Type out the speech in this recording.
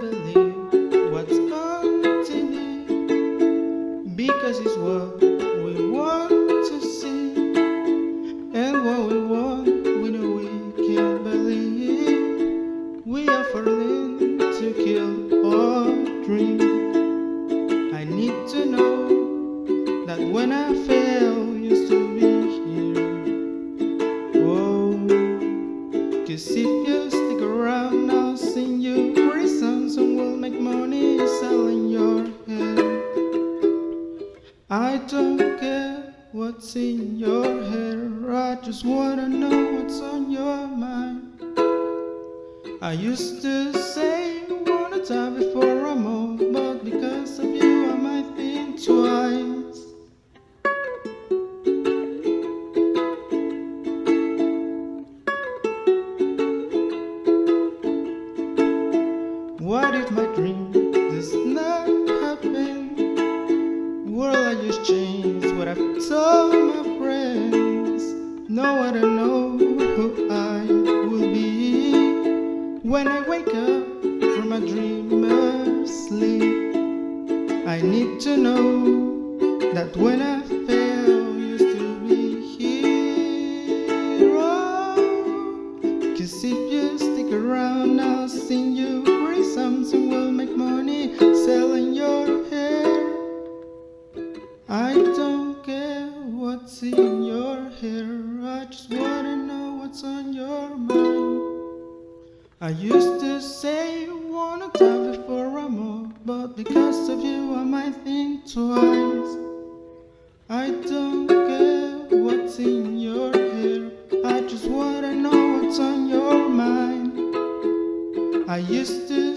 believe what's happening because it's what I don't care what's in your hair, I just wanna know what's on your mind. I used to say wanna die before I'm old, but because of you I might think twice. What if my dream change what I've told my friends? No, I don't know who I will be when I wake up from a dreamer's sleep. I need to know that when I fail, you still be here. Oh, Cause if you stick around, I'll sing you songs and we'll make money selling your I used to say you wanna before I'm old, but because of you I might think twice. I don't care what's in your hair, I just wanna know what's on your mind. I used to